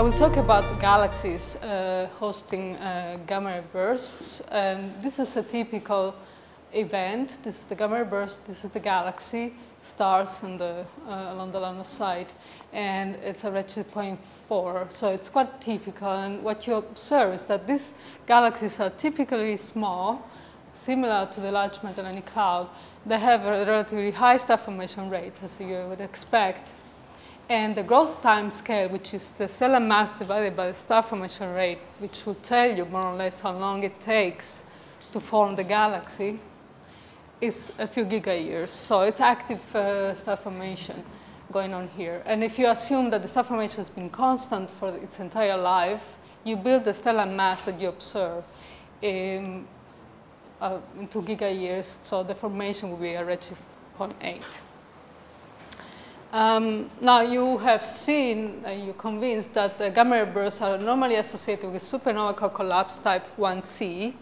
I will talk about galaxies uh, hosting uh, gamma bursts. And this is a typical event. This is the gamma burst. This is the galaxy, stars on the, uh, along the of sight. And it's a redshift 0.4. So it's quite typical. And what you observe is that these galaxies are typically small, similar to the Large Magellanic Cloud. They have a relatively high star formation rate, as you would expect. And the growth time scale, which is the stellar mass divided by the star formation rate, which will tell you more or less how long it takes to form the galaxy, is a few gigayears. So it's active uh, star formation going on here. And if you assume that the star formation has been constant for its entire life, you build the stellar mass that you observe in, uh, in two gigayears. So the formation will be a redshift 0.8. Um, now you have seen, uh, you're convinced that the gamma ray bursts are normally associated with supernova collapse type 1c.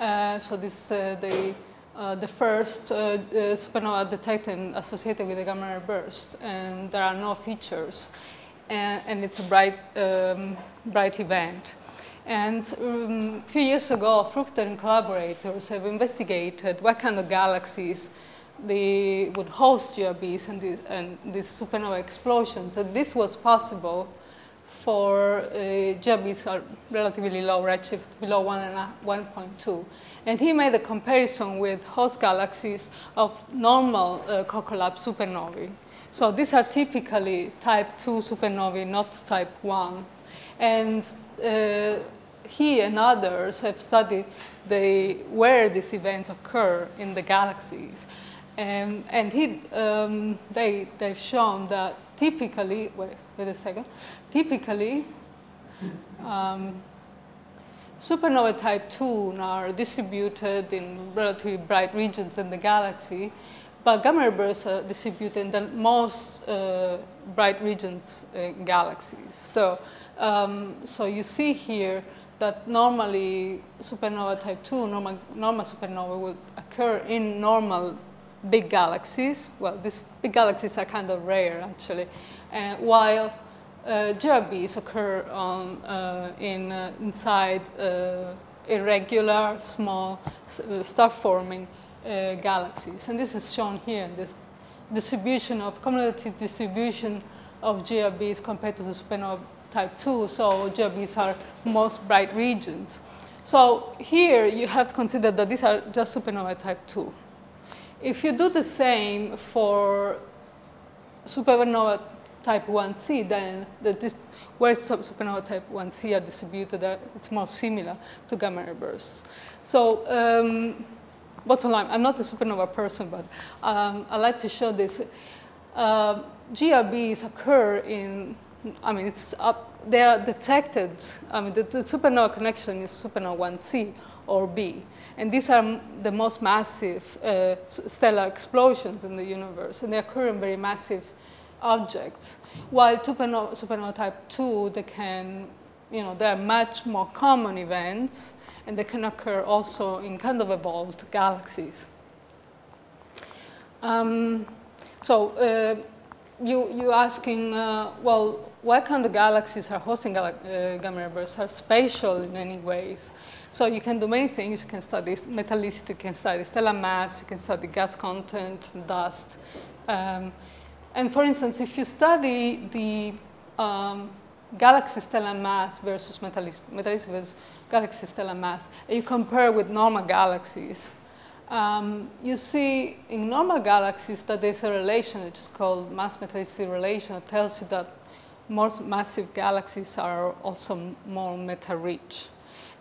Uh, so this uh, the, uh, the first uh, supernova detected associated with the gamma ray burst, and there are no features, and, and it's a bright, um, bright event. And um, a few years ago, Fruchter and collaborators have investigated what kind of galaxies they would host GRBs and, these, and these supernova explosions. And this was possible for uh, GRBs are relatively low redshift, below 1 and 1.2. And he made a comparison with host galaxies of normal uh, collapse supernovae. So these are typically type 2 supernovae, not type 1. And uh, he and others have studied the, where these events occur in the galaxies. And, and he, um, they, they've shown that typically, wait, wait a second, typically um, supernova type 2 are distributed in relatively bright regions in the galaxy, but gamma ray bursts are distributed in the most uh, bright regions in galaxies. So, um, so you see here that normally supernova type 2, normal, normal supernova would occur in normal big galaxies. Well, these big galaxies are kind of rare, actually. Uh, while uh, GRBs occur on, uh, in, uh, inside uh, irregular, small, uh, star-forming galaxies. And this is shown here this distribution of cumulative distribution of GRBs compared to the supernova type 2. So GRBs are most bright regions. So here you have to consider that these are just supernova type 2. If you do the same for supernova type 1c, then the where supernova type 1c are distributed, uh, it's more similar to gamma ray bursts. So um, bottom line, I'm not a supernova person, but um, I like to show this. Uh, GRBs occur in, I mean, it's up, they are detected, I mean, the, the supernova connection is supernova 1c or B. And these are the most massive uh, stellar explosions in the universe, and they occur in very massive objects. While supernova, type 2, they can, you know, they are much more common events, and they can occur also in kind of evolved galaxies. Um, so uh, you, you're asking, uh, well, what kind of galaxies are hosting gal uh, gamma ray bursts are spatial in any ways. So you can do many things. You can study metallicity, you can study stellar mass, you can study gas content, dust. Um, and for instance, if you study the um, galaxy stellar mass versus metallicity, metallicity versus galaxy stellar mass, and you compare with normal galaxies, um, you see in normal galaxies that there's a relation, which is called mass metallicity relation, that tells you that most massive galaxies are also more metal-rich.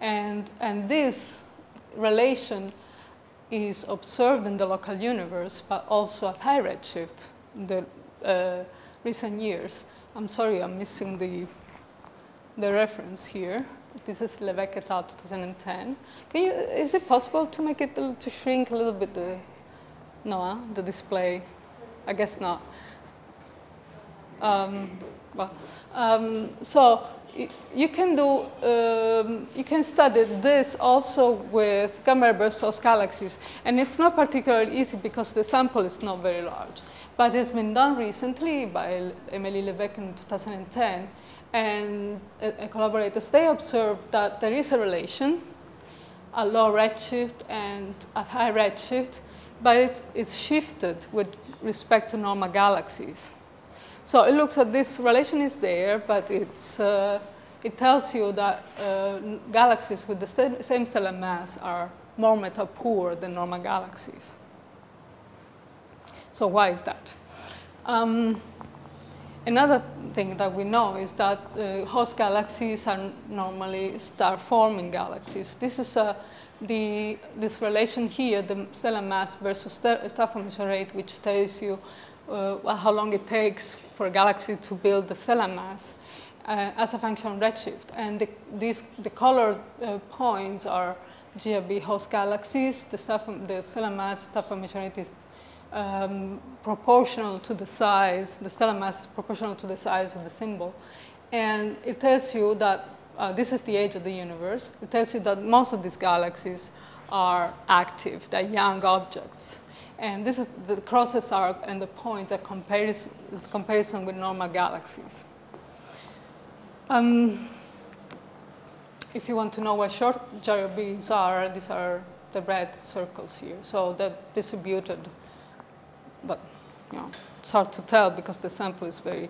And, and this relation is observed in the local universe, but also at high redshift in the uh, recent years. I'm sorry, I'm missing the, the reference here. This is Levesque et al. 2010. Can you, is it possible to make it to shrink a little bit the, no, the display? I guess not. Um, well, um, so you can do, um, you can study this also with gamma burst galaxies. And it's not particularly easy because the sample is not very large. But it's been done recently by Emily Levesque in 2010. and collaborators, they observed that there is a relation at low redshift and at high redshift, but it's, it's shifted with respect to normal galaxies. So it looks at this relation is there, but it's, uh, it tells you that uh, galaxies with the same stellar mass are more metal poor than normal galaxies. So why is that? Um, another thing that we know is that uh, host galaxies are normally star-forming galaxies. This is a, the, this relation here, the stellar mass versus star formation rate, which tells you uh, how long it takes for a galaxy to build the stellar mass uh, as a function of redshift. And the, these, the colored uh, points are GRB host galaxies. The, star, the stellar mass star formation rate is um, proportional to the size, the stellar mass is proportional to the size of the symbol. And it tells you that uh, this is the age of the universe. It tells you that most of these galaxies are active, they're young objects. And this is the crosses arc and the points are comparison, is comparison with normal galaxies. Um, if you want to know what short GRBs are, these are the red circles here. So they're distributed but you know, it's hard to tell because the sample is very,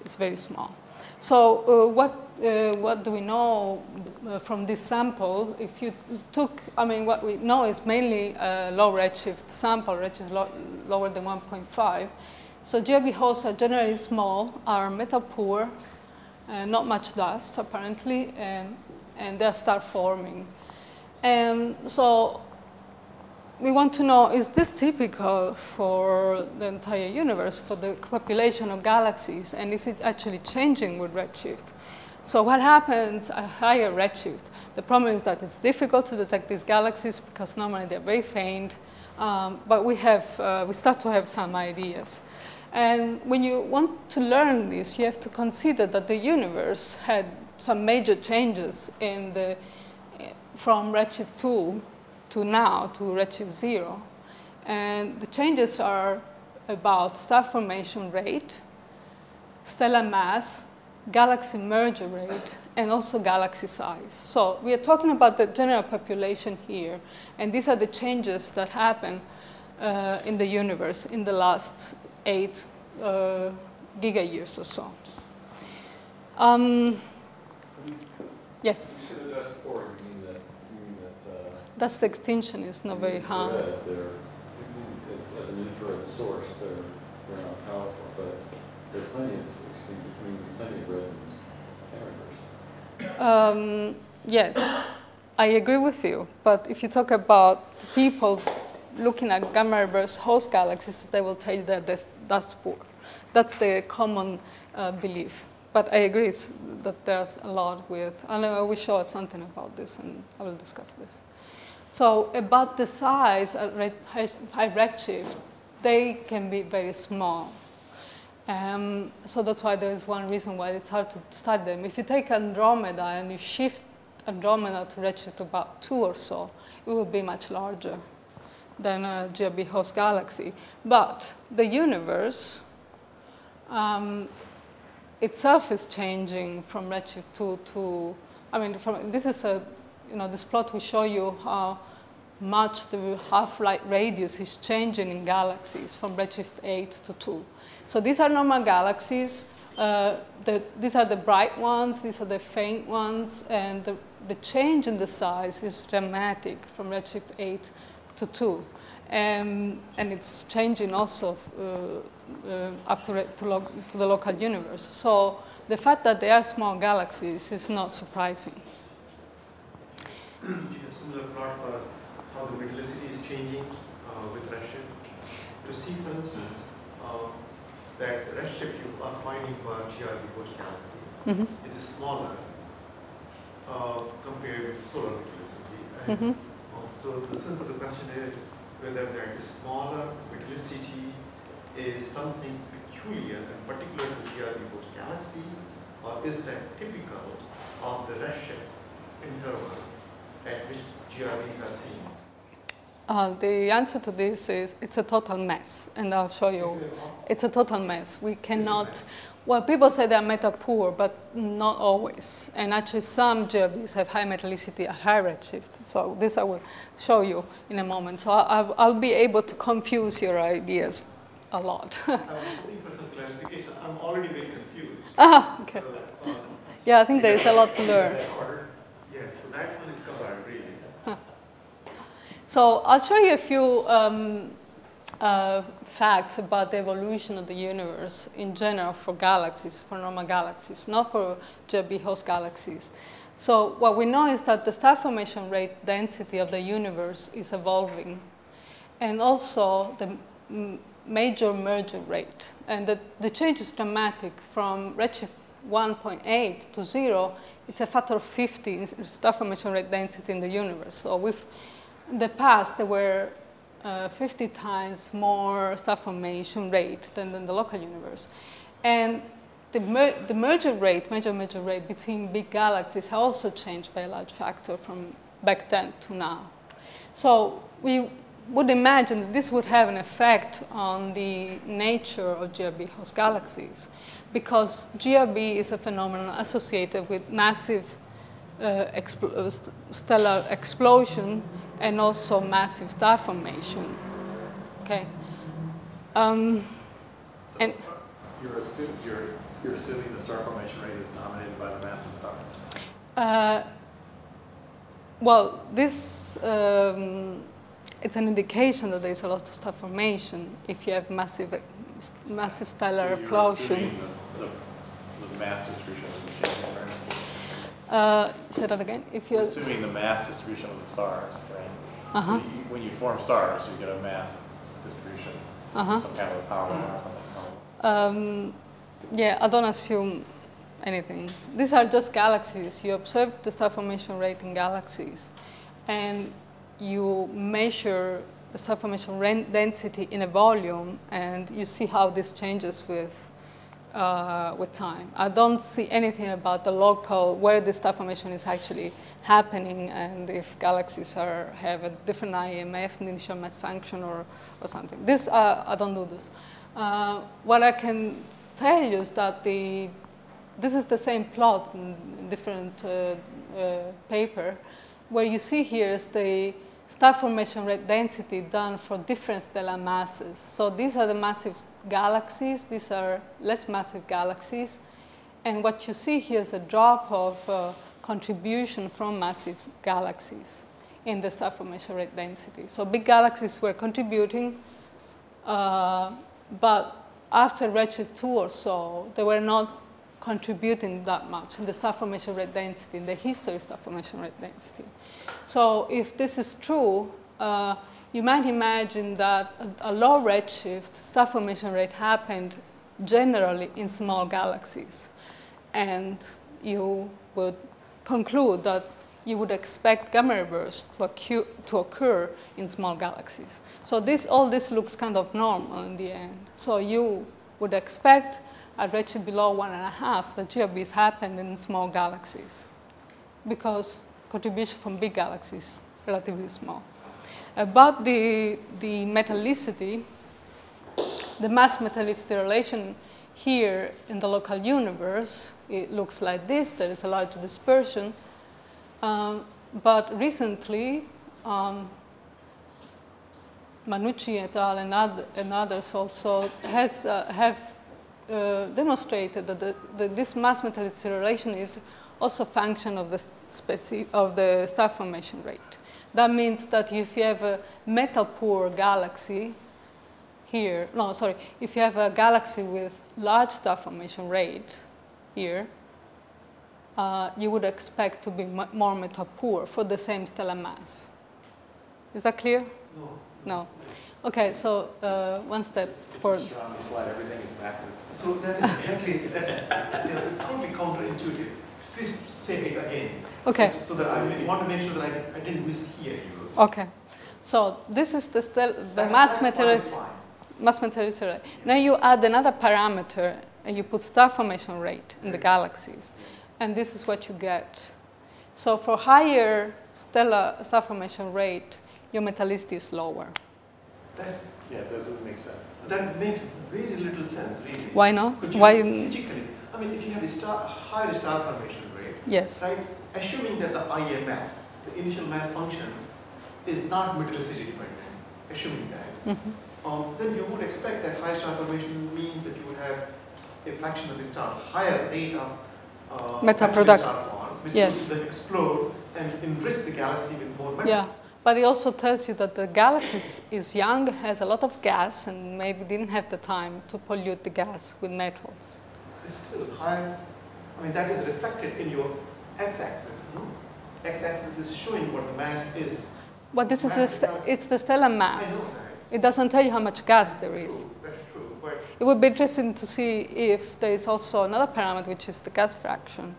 it's very small. So uh, what, uh, what do we know uh, from this sample? If you took, I mean, what we know is mainly a low redshift sample, redshift lo lower than 1.5. So GRB hosts are generally small, are metal poor, uh, not much dust apparently, and, and they start forming. And so we want to know, is this typical for the entire universe, for the population of galaxies, and is it actually changing with redshift? So what happens at higher redshift? The problem is that it's difficult to detect these galaxies because normally they're very faint, um, but we, have, uh, we start to have some ideas. And when you want to learn this, you have to consider that the universe had some major changes in the, from redshift 2 to now, to redshift zero. And the changes are about star formation rate, stellar mass, galaxy merger rate, and also galaxy size. So we are talking about the general population here, and these are the changes that happen uh, in the universe in the last eight uh, giga years or so. Um, yes? Dust extinction is not very high. As an infrared source, they're, they're not powerful, but there are plenty of plenty of red um, Yes, I agree with you. But if you talk about people looking at gamma ray burst host galaxies, they will tell you that that's poor. That's the common uh, belief. But I agree that there's a lot with, and I will show something about this, and I will discuss this. So about the size at high redshift, they can be very small. Um, so that's why there is one reason why it's hard to study them. If you take Andromeda and you shift Andromeda to redshift about two or so, it will be much larger than a GRB host galaxy. But the universe um, itself is changing from redshift 2 to, I mean, from, this is a you know, this plot will show you how much the half-light radius is changing in galaxies from redshift 8 to 2. So these are normal galaxies. Uh, the, these are the bright ones, these are the faint ones, and the, the change in the size is dramatic from redshift 8 to 2. Um, and it's changing also uh, uh, up to, to, to the local universe. So the fact that they are small galaxies is not surprising. Do you have similar plot for how the metallicity is changing uh, with redshift? To see, for instance, uh, that redshift you are finding for GRB host galaxy mm -hmm. is smaller uh, compared with solar metallicity. Mm -hmm. so the sense of the question is whether that smaller metallicity is something peculiar and particular to GRB host galaxies, or is that typical of the redshift interval at which GRBs are seen? Uh, the answer to this is it's a total mess, and I'll show you. It's a total mess. We cannot. Well, people say they're metal poor, but not always. And actually, some GRBs have high metallicity at high redshift. So this I will show you in a moment. So I'll, I'll be able to confuse your ideas a lot. I was hoping for some clarification. I'm already very confused. ah, okay. So, um, Yeah, I think there is a lot to learn. Yeah, so that one is covered really. So I'll show you a few um, uh, facts about the evolution of the universe in general for galaxies, for normal galaxies, not for GRB host galaxies. So what we know is that the star formation rate density of the universe is evolving, and also the major merger rate. And the, the change is dramatic from redshift 1.8 to 0. It's a factor of 50 in star formation rate density in the universe. So we've the past, there were uh, 50 times more star formation rate than in the local universe. And the, mer- the merger rate, major merger rate between big galaxies also changed by a large factor from back then to now. So we would imagine that this would have an effect on the nature of GRB host galaxies because GRB is a phenomenon associated with massive uh, expl- uh, st- stellar explosion and also massive star formation. Okay. Um, and You're assuming, you're, you're assuming the star formation rate is dominated by the massive stars. uh, well, this um, it's an indication that there is a lot of star formation if you have massive, massive stellar So explosion. The, the, the mass distribution isn't changing very much. Uh, say that again. If you You're assuming the mass distribution of the stars, right? So Uh-huh. you, when you form stars, you get a mass distribution, Uh-huh. some kind of a power law or something. Um, yeah, I don't assume anything. These are just galaxies. You observe the star formation rate in galaxies, and you measure the star formation density in a volume, and you see how this changes with uh, with time. I don't see anything about the local where the star formation is actually happening, and if galaxies are have a different IMF, initial mass function, or or something. This uh, I don't do this. Uh, what I can tell you is that the this is the same plot in different uh, uh, paper, where you see here is the star formation rate density done for different stellar masses. So these are the massive galaxies, these are less massive galaxies, and what you see here is a drop of uh, contribution from massive galaxies in the star formation rate density. So big galaxies were contributing, uh, but after redshift 2 or so, they were not contributing that much in the star formation rate density, in the history of star formation rate density. So if this is true, uh, you might imagine that a, low redshift star formation rate happened generally in small galaxies. And you would conclude that you would expect gamma bursts to, accu- to occur in small galaxies. So this, all this looks kind of normal in the end. So you would expect a redshift below one and a half that GRBs happened in small galaxies because contribution from big galaxies relatively small. About the, the metallicity, the mass metallicity relation here in the local universe, it looks like this. There is a large dispersion. Um, but recently, um, Mannucci et al. and, oth- and others also has, uh, have uh, demonstrated that the, the, this mass metallicity relation is also a function of the, of the star formation rate. That means that if you have a metal poor galaxy here, no, sorry, if you have a galaxy with large star formation rate here, uh, you would expect to be mu- more metal poor for the same stellar mass. Is that clear? No. No. Okay, so uh, one step It's for. a Geometry slide, everything is backwards. So that is exactly, that's yeah, totally counterintuitive. Please say it again. Okay. So that I want to make sure that I, I didn't mishear you. Okay. So this is the, stel- the mass metallicity. mass metallicity rate. Now you add another parameter and you put star formation rate in the galaxies. And this is what you get. So for higher stellar star formation rate, your metallicity is lower. That's, Yeah, doesn't make sense. that makes very little sense, really. Why not? Why? physically, I mean, if you have a star, higher star formation Yes. right, assuming that the IMF, the initial mass function, is not metallicity dependent, assuming that, Mhm. um, then you would expect that higher star formation means that you would have a fraction of the star, higher rate of uh, Metal massive product- star form, which yes. would then explode and enrich the galaxy with more metals. Yeah. But it also tells you that the galaxy is, is young, has a lot of gas, and maybe didn't have the time to pollute the gas with metals. It's still higher. I mean, that is reflected in your x-axis, no? X-axis is showing what the mass is. But this is the st- it's the stellar mass. It doesn't tell you how much gas there is. True, that's true, but It would be interesting to see if there is also another parameter, which is the gas fraction.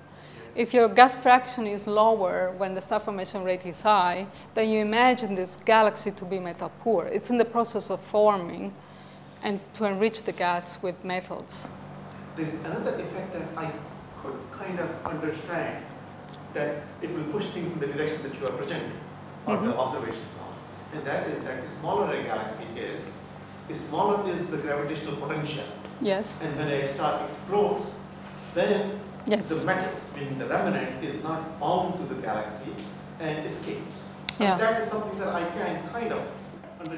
If your gas fraction is lower when the star formation rate is high, then you imagine this galaxy to be metal poor. It's in the process of forming and to enrich the gas with metals. there's another effect that I could kind of understand, that it will push things in the direction that you are projecting, or the Mhm. observations are. And that is that the smaller a galaxy is, the smaller is the gravitational potential. Yes? And when a star explodes, then Yes. the metals, meaning the remnant, is not bound to the galaxy and escapes. Yeah. And that is something that I can kind of.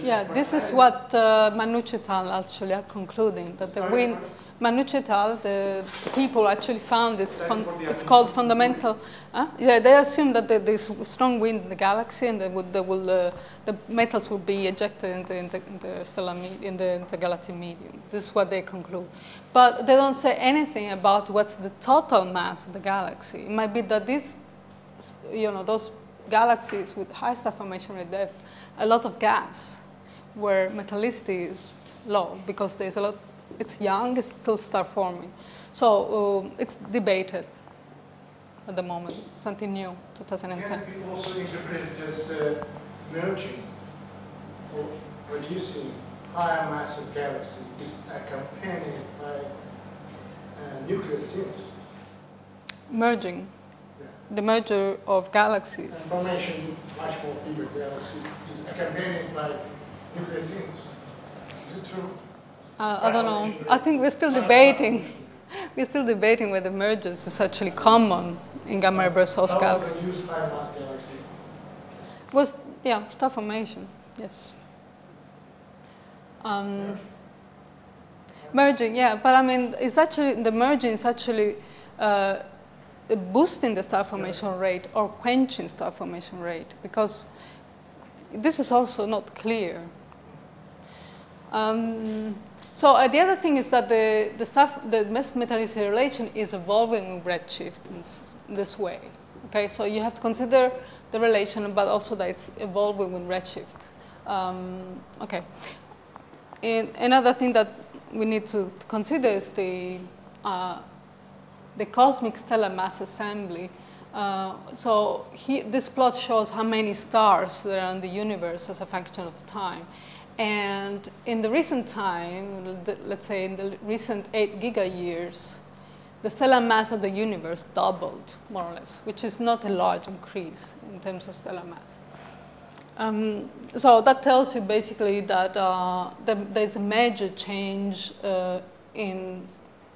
Yeah, this is what uh, Mannucci et al. actually are concluding, that the wind, sorry? Mannucci et al., the, the people actually found this, fun, what they are it's called fundamental, huh? yeah, they assume that there- there's strong wind in the galaxy and they would, they will, uh, the metals will be ejected in the, in the, in the, stellar in the intergalactic medium. This is what they conclude. But they don't say anything about what's the total mass of the galaxy. It might be that these, you know, those galaxies with high star formation rate, they have a lot of gas where metallicity is low because there's a lot, it's young, it's still star forming. So um, it's debated at the moment, something new, 2010. Can it be also interpreted as uh, merging or reducing higher mass of galaxy is accompanied by uh, nuclear synthesis? Merging, Yeah. the merger of galaxies. And formation much more bigger galaxies is accompanied by nuclear synthesis. Is it true? Uh, I don't know. I think we're still debating. We're still debating whether mergers is actually common in gamma ray burst host galaxies. reduce higher mass galaxy? Was yeah, star formation. Yes. Um, merging, yeah, but I mean, it's actually the merging is actually uh, boosting the star formation rate or quenching star formation rate because this is also not clear. Um, so uh, the other thing is that the, the stuff, the mass metallicity relation is evolving with redshift in this way. Okay, so you have to consider the relation, but also that it's evolving with redshift. Um, okay. And another thing that we need to, to consider is the uh, the cosmic stellar mass assembly. Uh, so he, this plot shows how many stars there are in the universe as a function of time. And in the recent time, let's say in the recent eight giga years, the stellar mass of the universe doubled, more or less, which is not a large increase in terms of stellar mass. Um, so that tells you basically that uh, the, there's a major change uh, in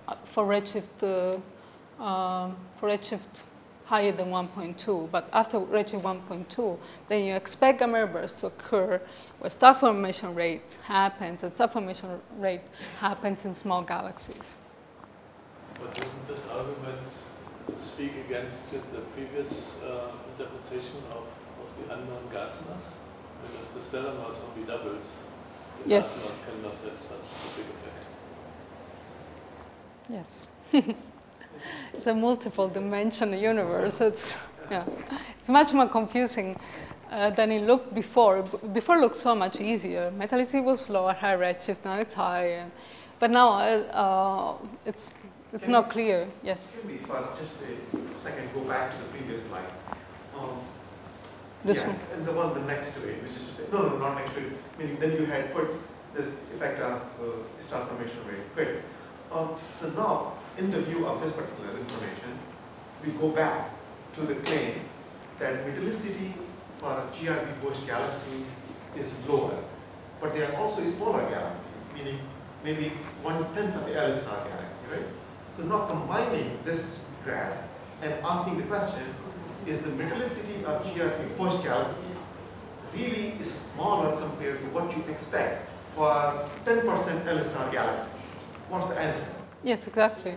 uh, for redshift uh, um, for redshift higher than 1.2. But after reaching 1.2, then you expect gamma bursts to occur where star formation rate happens, and star formation rate happens in small galaxies. But didn't this argument speak against the previous uh, interpretation of, of the unknown gas mass? And if the stellar mass only doubles, the Yes. gas mass cannot have such a big effect. Yes. it's a multiple dimensional universe. It's, yeah. it's much more confusing uh, than it looked before. Before it looked so much easier. Metallicity was low at high redshift, now it's high. And, but now uh, uh, it's, it's not clear. Yes. Can we, for just a second, go back to the previous slide? Um, This yes, one. and the one the next to it, which is to say, no, no, not next to it, meaning then you had put this effect of uh, star formation rate. Great. Um, so now, in the view of this particular information, we go back to the claim that metallicity for GRB Bush galaxies is lower. But there are also smaller galaxies, meaning maybe one tenth of the L star galaxy, right? So now combining this graph and asking the question, is the metallicity of GRB host galaxies really smaller compared to what you expect for 10% L star galaxies? What's the answer? Yes, exactly.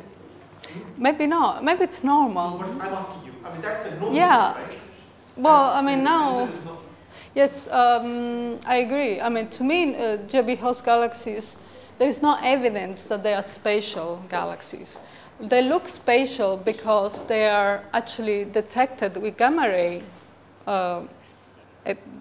Maybe not. Maybe it's normal. I'm asking you, I mean, that's a no Yeah. right? Well, I mean, now, is it not- yes, um, I agree. I mean, to me, uh, GRB host galaxies, there is no evidence that they are spatial galaxies. They look spatial because they are actually detected with gamma ray uh,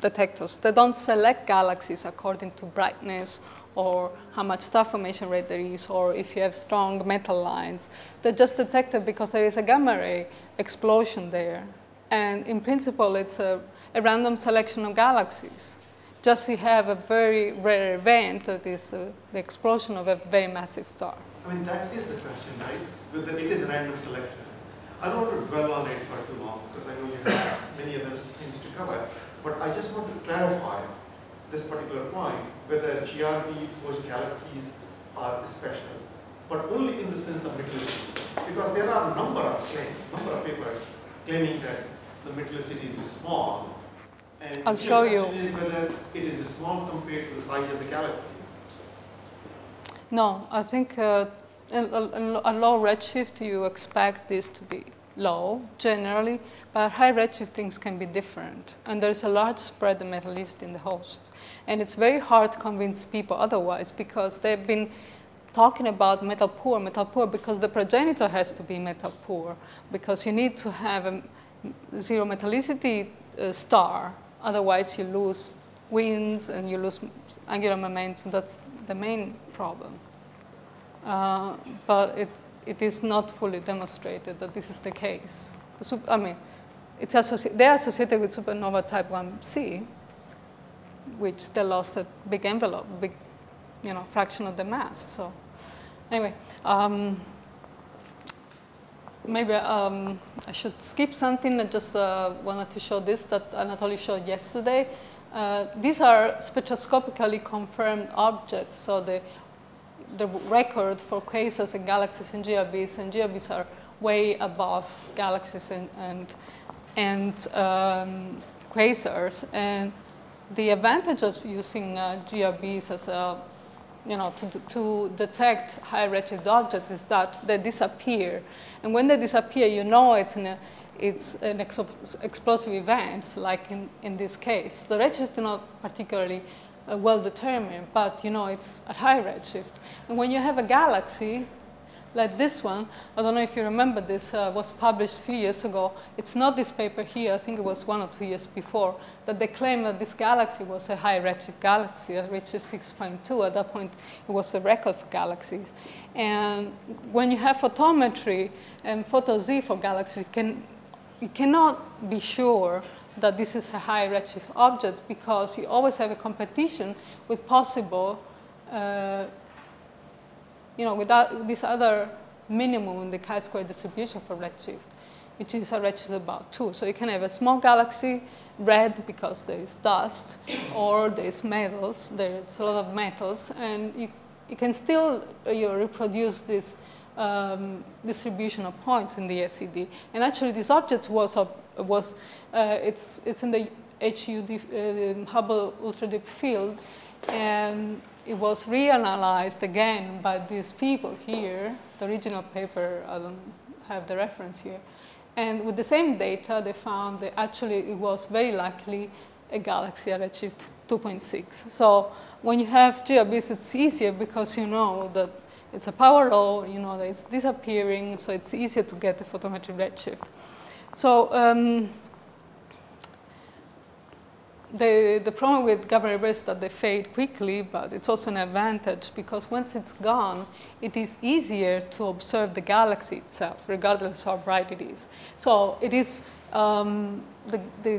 detectors. They don't select galaxies according to brightness or how much star formation rate there is, or if you have strong metal lines. They're just detected because there is a gamma ray explosion there. And in principle, it's a, a random selection of galaxies. Just you have a very rare event that is uh, the explosion of a very massive star. I mean, that is the question, right? Whether it is a random selection. I don't want to dwell on it for too long because I know you have many other things to cover. But I just want to clarify this particular point, whether GRB or galaxies are special, but only in the sense of metallicity. Because there are a number of claims, number of papers claiming that the metallicity is small. And I'll the show you. question is whether it is small compared to the size of the galaxy. No, I think uh, a low redshift, you expect this to be low generally, but high redshift things can be different. And there's a large spread of metallicity in the host. And it's very hard to convince people otherwise because they've been talking about metal poor, metal poor, because the progenitor has to be metal poor, because you need to have a zero metallicity uh, star, otherwise you lose winds and you lose angular momentum. That's the main problem. Uh, but it, it is not fully demonstrated that this is the case. The I mean, it's they're associated with supernova type 1c, which they lost a big envelope, big you know, fraction of the mass. So anyway, um, maybe um, I should skip something. I just uh, wanted to show this that Anatoly showed yesterday. Uh, these are spectroscopically confirmed objects. So the, the record for quasars and galaxies and GRBs, and GRBs are way above galaxies and, and, and um, quasars. And the advantage of using uh, GRBs as a you know, to, to detect high redshift objects is that they disappear. And when they disappear, you know it's an, it's an ex explosive event, like in, in this case. The redshift is not particularly uh, well determined, but you know it's at high redshift. And when you have a galaxy, like this one, I don't know if you remember this, uh, was published a few years ago. It's not this paper here, I think it was one or two years before, that they claimed that this galaxy was a high redshift galaxy, at redshift 6.2. At that point, it was a record for galaxies. And when you have photometry and photo Z for galaxies, you, can, you cannot be sure that this is a high redshift object because you always have a competition with possible uh, you know, without this other minimum in the chi-square distribution for redshift, which is a redshift about 2. So you can have a small galaxy, red because there is dust, or there is metals, there's a lot of metals, and you, you can still uh, you know, reproduce this um, distribution of points in the SED. And actually this object was, uh, was uh, it's, it's in the HUD, uh, Hubble Ultra Deep Field, and it was reanalyzed again by these people here. The original paper, I don't have the reference here. And with the same data, they found that actually it was very likely a galaxy at redshift 2.6. So when you have GRBs, it's easier because you know that it's a power law, you know that it's disappearing, so it's easier to get the photometric redshift. So um, the, the problem with bursts is that they fade quickly, but it's also an advantage because once it's gone, it is easier to observe the galaxy itself, regardless of how bright it is. So it is, um, the, the,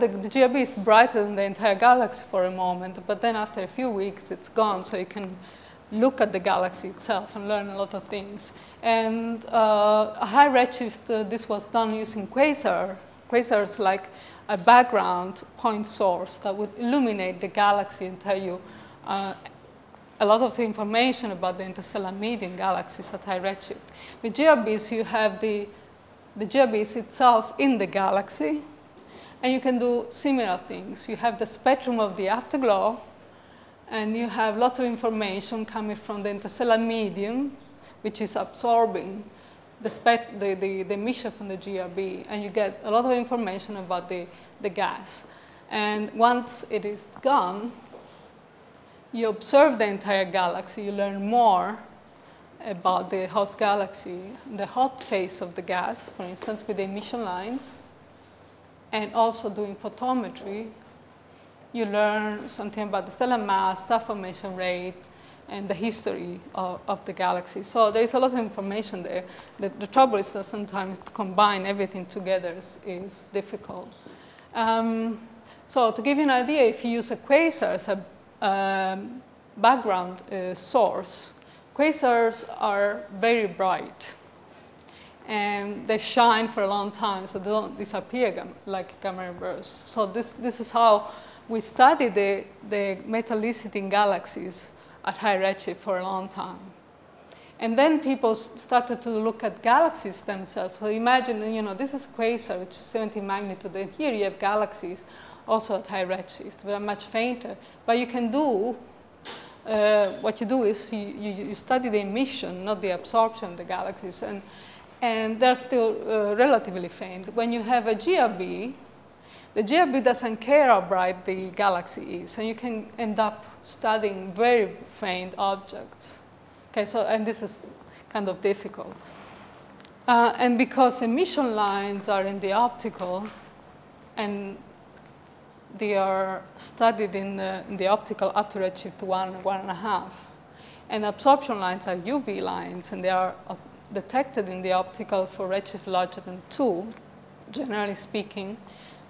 the, the GRB is brighter than the entire galaxy for a moment, but then after a few weeks, it's gone, so you can look at the galaxy itself and learn a lot of things. And uh, a high redshift, uh, this was done using quasar, quasars like a background point source that would illuminate the galaxy and tell you uh, a lot of information about the interstellar medium galaxies at high redshift. With GRBs, you have the, the itself in the galaxy, and you can do similar things. You have the spectrum of the afterglow, and you have lots of information coming from the interstellar medium, which is absorbing the, spec, the, the, the emission from the GRB, and you get a lot of information about the, the gas. And once it is gone, you observe the entire galaxy, you learn more about the host galaxy, the hot phase of the gas, for instance, with the emission lines, and also doing photometry, you learn something about the stellar mass, star formation rate, and the history of, of, the galaxy. So there is a lot of information there. The, the trouble is that sometimes to combine everything together is, is difficult. Um, so to give you an idea, if you use a quasar as a um, background uh, source, quasars are very bright. And they shine for a long time, so they don't disappear like gamma bursts. So this, this is how we study the, the metallicity in galaxies at high redshift for a long time. And then people started to look at galaxies themselves. So imagine, you know, this is quasar, which is 70 magnitude, and here you have galaxies also at high redshift, but are much fainter. But you can do, uh, what you do is you, you, you, study the emission, not the absorption of the galaxies, and, and they're still uh, relatively faint. When you have a GRB, the GRB doesn't care how bright the galaxy is, and you can end up studying very faint objects. Okay, so, and this is kind of difficult. Uh, and because emission lines are in the optical, and they are studied in the, in the optical up to redshift one, one and a half. And absorption lines are UV lines, and they are detected in the optical for redshift larger than two, generally speaking.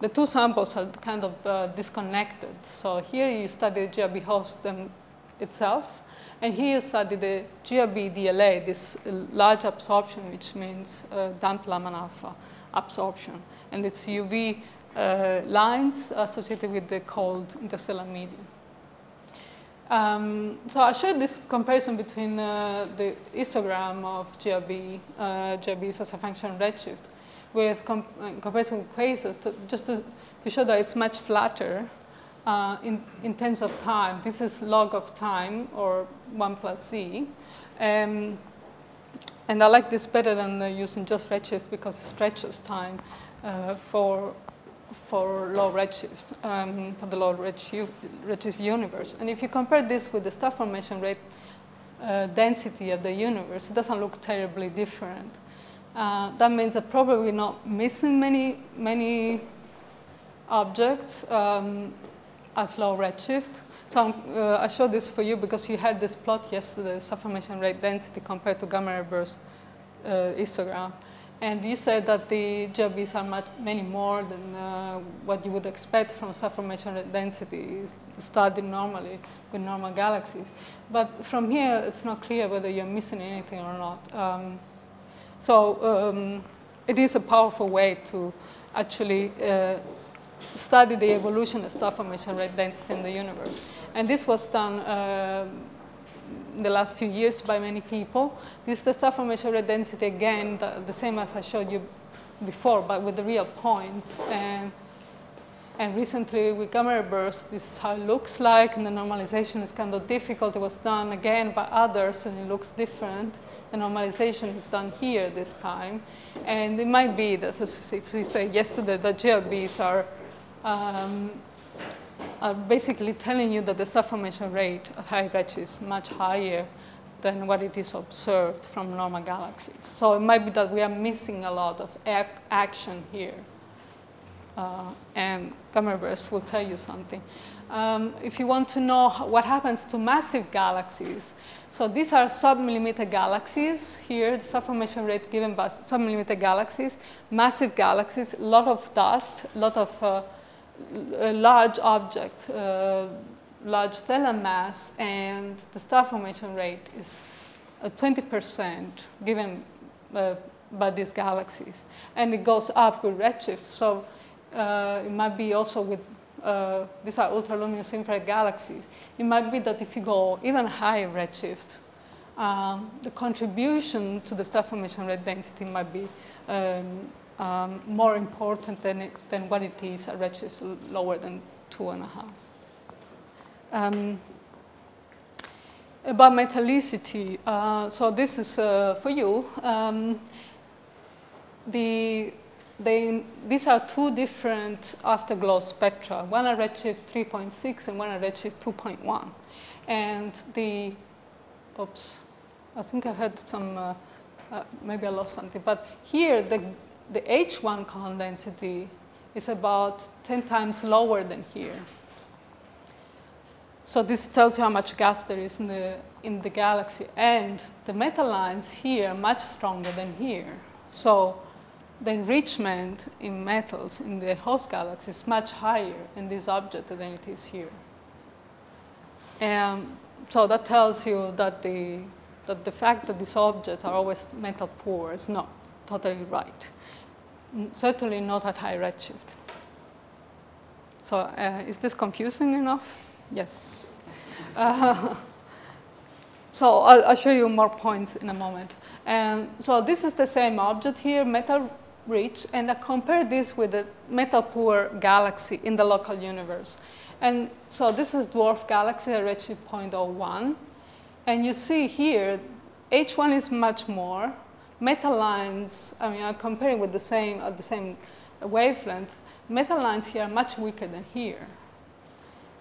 The two samples are kind of uh, disconnected. So here you study the GRB host them itself, and here you study the GRB DLA, this large absorption, which means uh, damp Lyman alpha absorption. And it's UV uh, lines associated with the cold interstellar medium. Um, so I showed this comparison between uh, the histogram of GRB, uh, GRBs as a function of redshift, with uh, comparison with quasars, to, just to, to show that it's much flatter uh, in, in terms of time. This is log of time, or 1 plus z. Um, and I like this better than using just redshift because it stretches time uh, for for low redshift, um, for the low redshift, universe. And if you compare this with the star formation rate uh, density of the universe, it doesn't look terribly different. Uh, that means that probably not missing many, many objects um, at low redshift. So uh, I showed this for you because you had this plot yesterday, star formation rate density compared to gamma ray burst uh, histogram. And you said that the GRBs are much, many more than uh, what you would expect from star formation density studied normally with normal galaxies. But from here, it's not clear whether you're missing anything or not. Um, so um, it is a powerful way to actually uh, study the evolution of star formation rate density in the universe. And this was done uh, in the last few years by many people. This is the star formation rate density again, the, the, same as I showed you before, but with the real points. And, and recently with gamma burst, this is how it looks like, and the normalization is kind of difficult. It was done again by others, and it looks different. The normalization is done here this time. And it might be that, as we said yesterday, that GRBs are um, are basically telling you that the star formation rate at high redshift is much higher than what it is observed from normal galaxies. So it might be that we are missing a lot of ac action here. Uh, and gamma bursts will tell you something. Um, if you want to know what happens to massive galaxies, so these are sub-millimeter galaxies here, the star formation rate given by sub-millimeter galaxies, massive galaxies, a lot of dust, a lot of uh, large objects, uh, large stellar mass, and the star formation rate is 20% given uh, by these galaxies. And it goes up with redshift. So uh, it might be also with, uh, these are ultraluminous infrared galaxies. It might be that if you go even higher redshift, um, the contribution to the star formation rate density might be um, um, more important than, it, than what it is at redshifts lower than two and a half. Um, about metallicity, uh, so this is uh, for you. Um, the, they, these are two different afterglow spectra, one at redshift 3.6 and one at redshift 2.1. And the, oops, I think I had some, uh, uh, maybe I lost something, but here the, the H1 column density is about 10 times lower than here. So this tells you how much gas there is in the, in the galaxy. And the metal lines here are much stronger than here. So the enrichment in metals in the host galaxy is much higher in this object than it is here. And so that tells you that the, that the fact that these objects are always metal poor is not totally right. Certainly not at high redshift. So uh, is this confusing enough? Yes. Uh, so I'll, I'll, show you more points in a moment. Um, so this is the same object here, metal rich, and I compare this with the metal poor galaxy in the local universe. And so this is dwarf galaxy at redshift 0.01. And you see here, H1 is much more. Metal lines, I mean, I'm comparing with the same, at the same wavelength. Metal lines here are much weaker than here.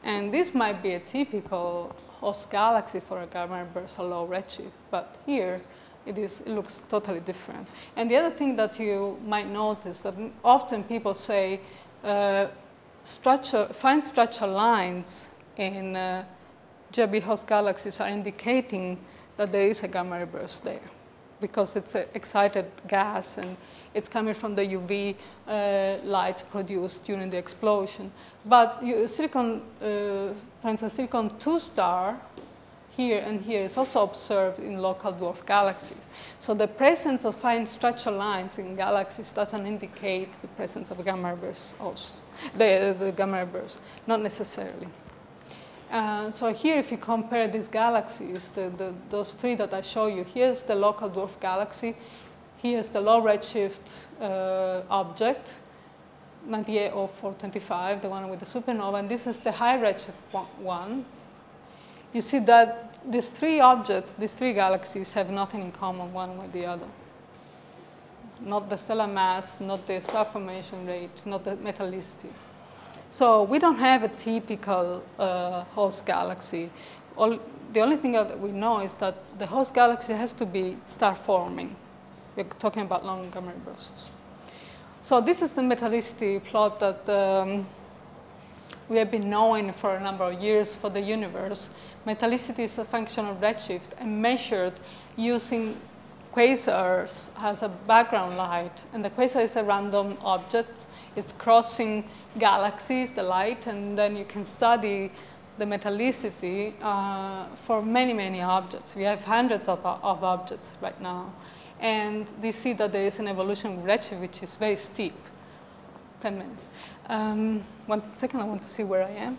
And this might be a typical host galaxy for a gamma burst or low redshift, but here it, is, it looks totally different. And the other thing that you might notice that often people say uh, structure, fine structure lines in uh, GRB host galaxies are indicating that there is a gamma ray burst there because it's an excited gas and it's coming from the UV uh, light produced during the explosion. But you, silicon, uh, for instance, silicon 2 star here and here is also observed in local dwarf galaxies. So the presence of fine structure lines in galaxies doesn't indicate the presence of gamma bursts also, the, the gamma bursts, not necessarily. Uh, so here, if you compare these galaxies, the, the, those three that I show you, here's the local dwarf galaxy, here's the low redshift uh, object, 980425, the one with the supernova, and this is the high redshift one. You see that these three objects, these three galaxies have nothing in common one with the other. Not the stellar mass, not the star formation rate, not the metallicity. So we don't have a typical uh, host galaxy. All, the only thing that we know is that the host galaxy has to be star forming. We're talking about long gamma bursts. So this is the metallicity plot that um, we have been knowing for a number of years for the universe. Metallicity is a function of redshift and measured using quasars has a background light. And the quasar is a random object. It's crossing galaxies, the light, and then you can study the metallicity uh, for many, many objects. We have hundreds of, of objects right now. And you see that there is an evolution redshift which is very steep. 10 minutes. Um, one second, I want to see where I am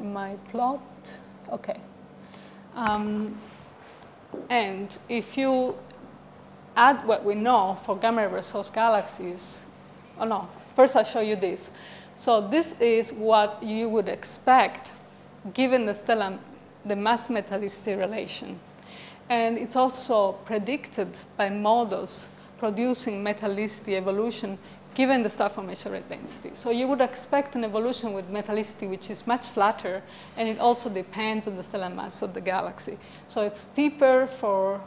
in my plot. Okay. Um, and if you add what we know for gamma ray source galaxies, oh no, first I'll show you this. So this is what you would expect given the stellar, the mass metallicity relation. And it's also predicted by models producing metallicity evolution given the star formation rate density. So you would expect an evolution with metallicity which is much flatter, and it also depends on the stellar mass of the galaxy. So it's steeper for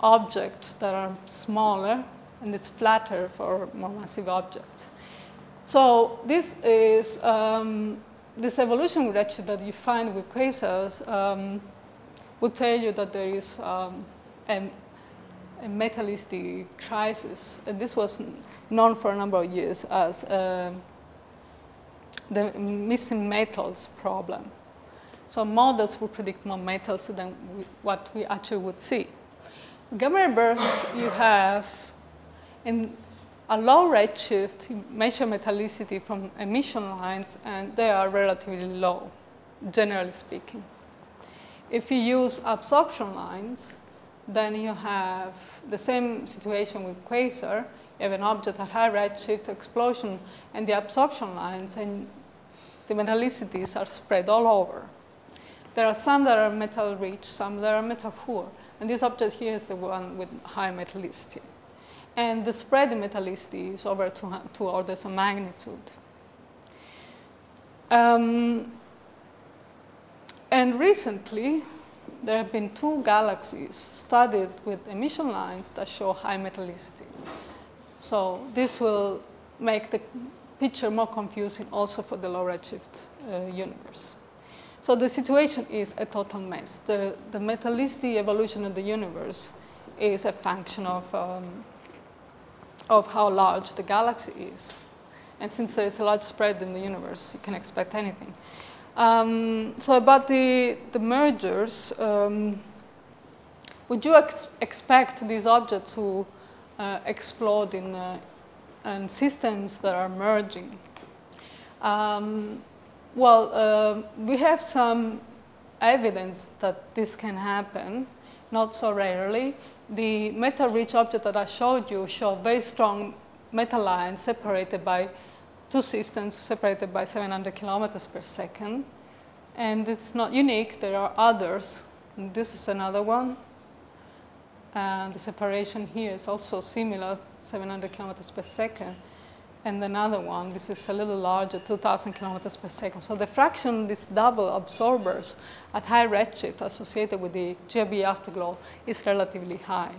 objects that are smaller, and it's flatter for more massive objects. So this is um, this evolution redshift that you find with quasars um, would tell you that there is um, a, a, metallicity crisis. And this was known for a number of years as uh, the missing metals problem. So models would predict more metals than we, what we actually would see. Gamma bursts you have in a low redshift, you measure metallicity from emission lines, and they are relatively low, generally speaking. If you use absorption lines, then you have the same situation with quasar. You have an object at high redshift explosion, and the absorption lines and the metallicities are spread all over. There are some that are metal rich, some that are metal poor. And this object here is the one with high metallicity. And the spread in metallicity is over two, two orders of magnitude. Um, and recently, there have been two galaxies studied with emission lines that show high metallicity. So this will make the picture more confusing also for the low redshift uh, universe. So the situation is a total mess. The, the metallicity evolution of the universe is a function of, um, of how large the galaxy is. And since there is a large spread in the universe, you can expect anything. Um, so about the, the mergers, um, would you ex expect these objects to uh, explode in, uh, in systems that are merging? Um, well, uh, we have some evidence that this can happen, not so rarely. The metal-rich object that I showed you show very strong metal lines separated by two systems separated by 700 kilometers per second. And it's not unique, there are others. And this is another one. And the separation here is also similar, 700 kilometers per second and another one, this is a little larger, 2,000 kilometers per second. So the fraction of these double absorbers at high redshift associated with the GRB afterglow is relatively high.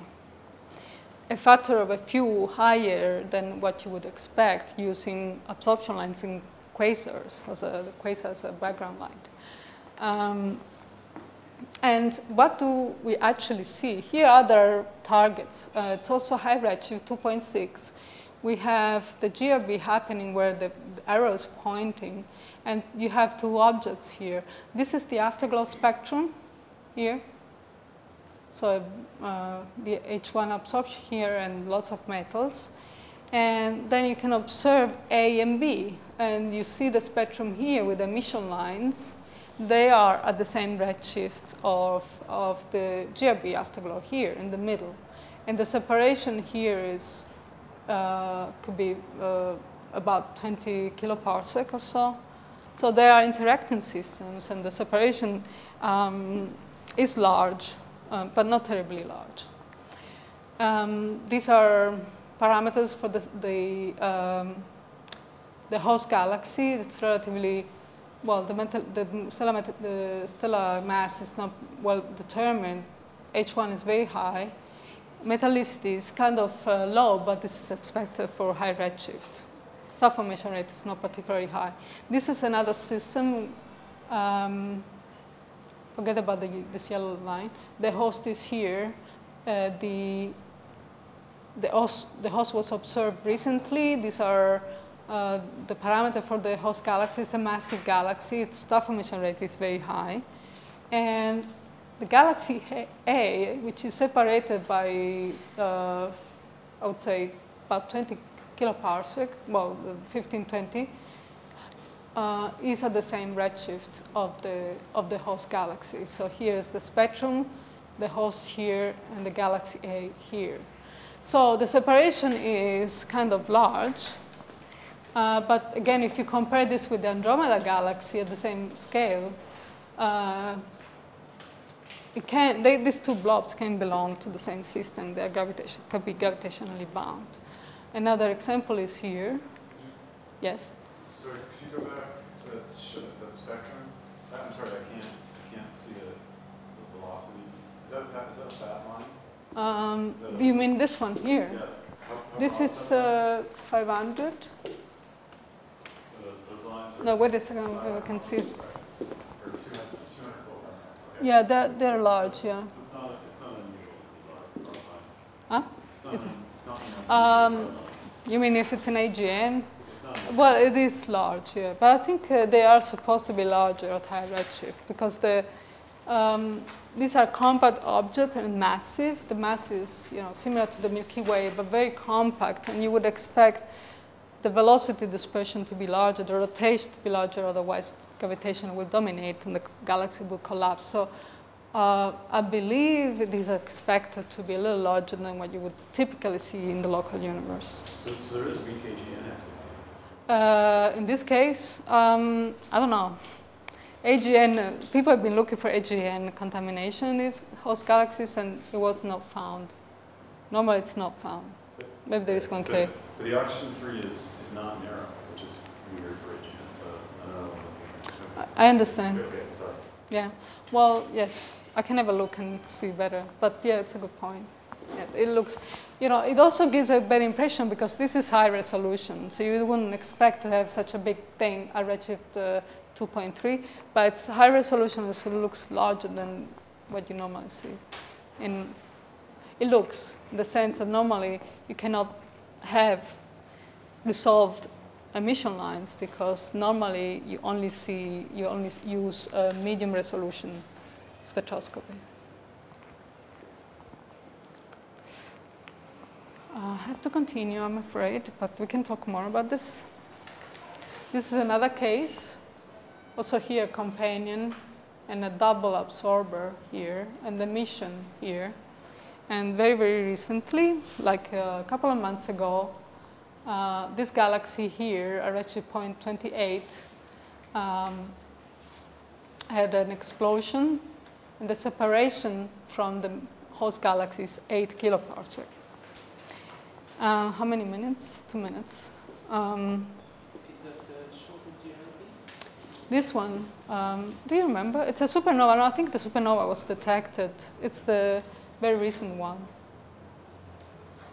A factor of a few higher than what you would expect using absorption lines in quasars, as a quasar as a background light. Um, and what do we actually see? Here are other targets. Uh, it's also high redshift, 2.6 we have the GRB happening where the, arrow is pointing, and you have two objects here. This is the afterglow spectrum here. So uh, the H1 absorption here and lots of metals. And then you can observe A and B. And you see the spectrum here with emission lines. They are at the same redshift of, of the GRB afterglow here in the middle. And the separation here is could be uh, about 20 kiloparsec or so. So they are interacting systems and the separation um, is large, uh, but not terribly large. Um, these are parameters for the, the, um, the host galaxy. It's relatively, well, the, mental, the, stellar, the stellar mass is not well determined. H1 is very high metallicity is kind of uh, low, but this is expected for high redshift. Star formation rate is not particularly high. This is another system. Um, forget about the, this yellow line. The host is here. Uh, the, the, host, the host was observed recently. These are uh, the parameter for the host galaxy. It's a massive galaxy. Its star formation rate is very high. And the galaxy A, which is separated by, uh, I would say, about 20 kiloparsec, well, 15, 20, uh, is at the same redshift of the, of the host galaxy. So here is the spectrum, the host here, and the galaxy A here. So the separation is kind of large. Uh, but again, if you compare this with the Andromeda galaxy at the same scale, uh, it can, they, these two blobs can belong to the same system. They are gravitation, can be gravitationally bound. Another example is here. Yes? Sorry, could you go back to that, that spectrum? I'm sorry, I can't, I can't see it, the velocity. Is that, that, is that a fat line? Um, do you mean this one here? Yes. How, how This is uh, 500. So those lines are. No, wait a second, I can see. Or 200, 200 Okay. Yeah, they're, they're large, yeah. Huh? It's um, you mean if it's an AGN? Well, it is large, yeah. But I think uh, they are supposed to be larger at high redshift because the, um, these are compact objects and massive. The mass is you know, similar to the Milky Way, but very compact, and you would expect the velocity dispersion to be larger, the rotation to be larger, otherwise gravitation will dominate and the galaxy will collapse. So uh, I believe it is expected to be a little larger than what you would typically see in the local universe. So, so there is weak AGN activity. Uh, in this case, um, I don't know. AGN, uh, people have been looking for AGN contamination in these host galaxies and it was not found. Normally it's not found. Maybe there is one K. But, the oxygen three is, is not narrow, which is weird for AGN, so I don't know. I understand. Okay, sorry. Yeah. Well, yes. I can have a look and see better. But yeah, it's a good point. Yeah, it looks, you know, it also gives a better impression because this is high resolution. So you wouldn't expect to have such a big thing at redshift uh, 2.3, but it's high resolution, so it looks larger than what you normally see. In, it looks, in the sense that normally you cannot have resolved emission lines because normally you only see, you only use a medium resolution spectroscopy. I have to continue, I'm afraid, but we can talk more about this. This is another case. Also here, companion and a double absorber here, and the mission here. And very, very recently, like a couple of months ago, uh, this galaxy here, redshift point 28, um, had an explosion, and the separation from the host galaxy is 8 kiloparsec. Uh, how many minutes? Two minutes. Um, this one, um, do you remember? It's a supernova. No, I think the supernova was detected. It's the very recent one.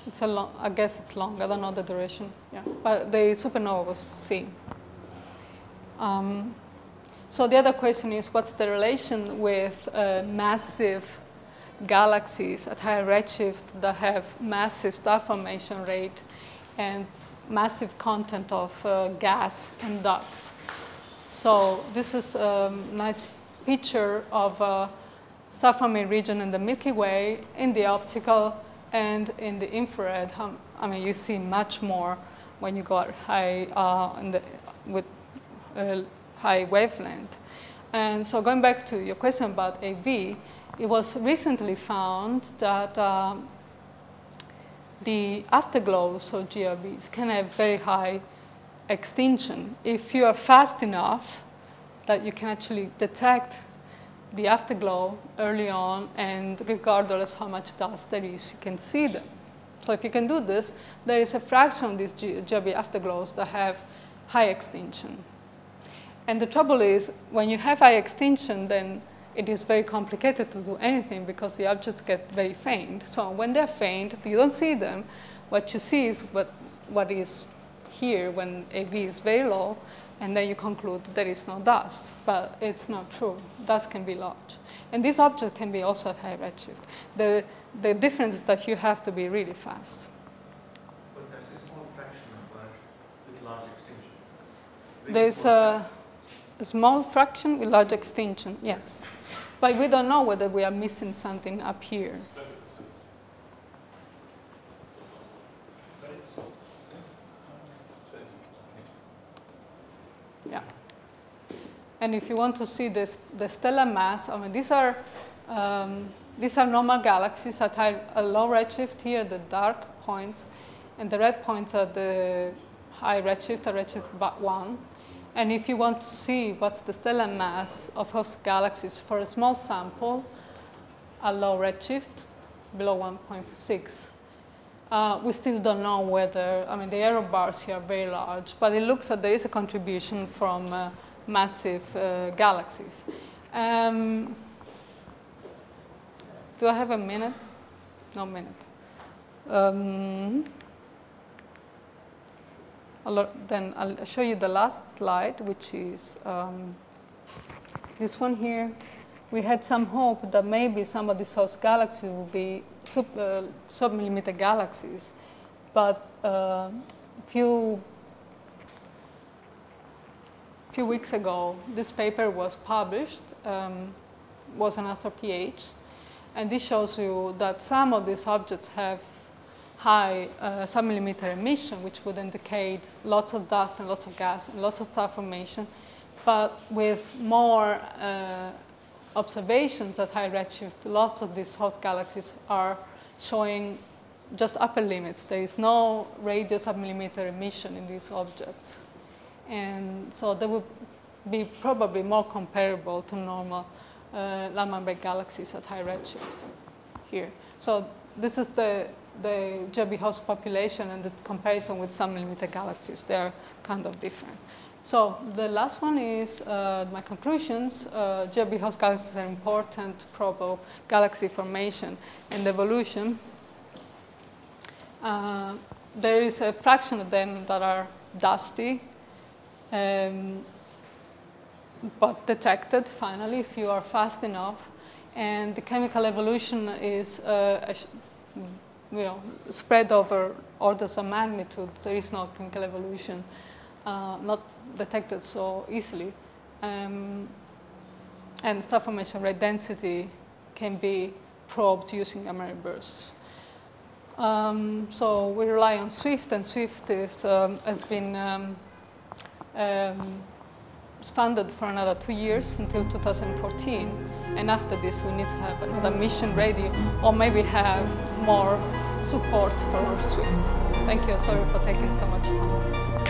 It's a long, I guess it's long. I don't know the duration. Yeah, but the supernova was seen. Um, so the other question is, what's the relation with uh, massive galaxies at higher redshift that have massive star formation rate and massive content of uh, gas and dust. So this is a nice picture of a forming region in the Milky Way in the optical and in the infrared. I mean, you see much more when you go high uh, the, with uh, high wavelength. And so going back to your question about AV, it was recently found that um, the afterglows of GRBs can have very high extinction. If you are fast enough that you can actually detect the afterglow early on and regardless how much dust there is, you can see them. So if you can do this, there is a fraction of these GRB afterglows that have high extinction. And the trouble is, when you have high extinction, then it is very complicated to do anything because the objects get very faint. So when they're faint, you don't see them. What you see is what, what is here when AV is very low, and then you conclude there is no dust. But it's not true. Dust can be large. And these objects can be also at high redshift. The, the difference is that you have to be really fast. But that's a small fraction of that with large extinction. Very There's a, a small fraction with large extinction, yes. But we don't know whether we are missing something up here. Yeah. And if you want to see this, the stellar mass, I mean, these are, um, these are normal galaxies at high, a low redshift here, the dark points, and the red points are the high redshift, a redshift 1. And if you want to see what's the stellar mass of host galaxies for a small sample, a low redshift, below 1.6, uh, we still don't know whether, I mean, the error bars here are very large, but it looks like there is a contribution from uh, massive uh, galaxies. Um, do I have a minute? No minute. Um, then I'll show you the last slide, which is um, this one here. We had some hope that maybe some of these host galaxies will be sub, uh, submillimeter galaxies, but uh, few few weeks ago, this paper was published um, was an astro-ph. And this shows you that some of these objects have high uh, submillimeter emission, which would indicate lots of dust and lots of gas and lots of star formation. But with more uh, observations at high redshift, lots of these host galaxies are showing just upper limits. There is no radio submillimeter emission in these objects. And so they would be probably more comparable to normal uh, Lyman-Break galaxies at high redshift here. So this is the, the GRB host population and the comparison with submillimeter galaxies. They are kind of different. So the last one is uh, my conclusions. Uh, host galaxies are important probe galaxy formation and evolution. Uh, there is a fraction of them that are dusty, um, but detected finally if you are fast enough. And the chemical evolution is uh, you know, spread over orders of magnitude. There is no chemical evolution, uh, not detected so easily. Um, and star formation rate density can be probed using ray bursts. Um, so we rely on SWIFT, and SWIFT is, um, has been um, um, funded for another two years until 2014. And after this, we need to have another mission ready, or maybe have more support for SWIFT. Thank you. Sorry for taking so much time.